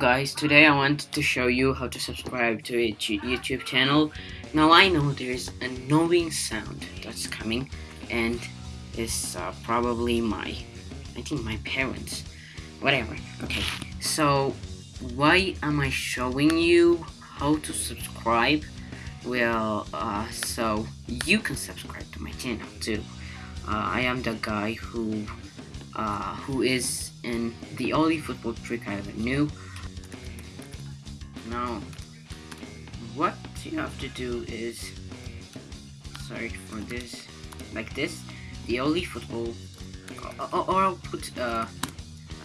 guys, today I wanted to show you how to subscribe to a YouTube channel. Now I know there's a annoying sound that's coming and it's uh, probably my, I think my parents, whatever. Okay, so why am I showing you how to subscribe? Well, uh, so you can subscribe to my channel too. Uh, I am the guy who uh, who is in the only football trick I ever knew. Now, what you have to do is, sorry for this, like this, the only football, or, or I'll put uh,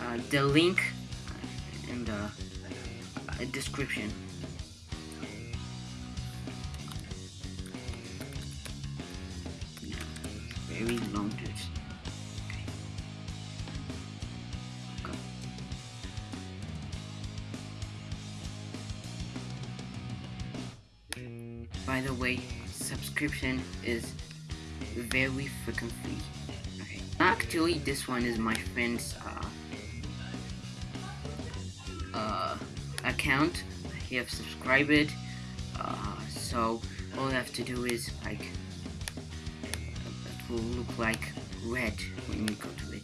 uh, the link in the uh, description. very long dude. By the way, subscription is very freaking free. Actually, this one is my friend's uh, uh, account. He have subscribed it. Uh, so all I have to do is like it will look like red when you go to it.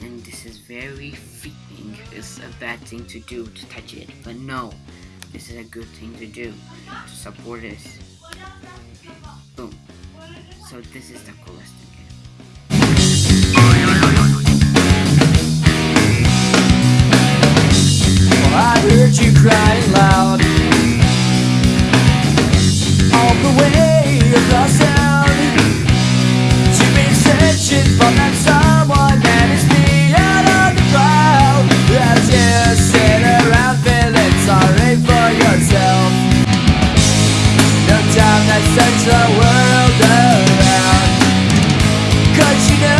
And this is very freaking. It's a bad thing to do to touch it, but no, this is a good thing to do to support us. Boom. So this is the coolest thing. I heard you crying loud sends the world around. Cause you know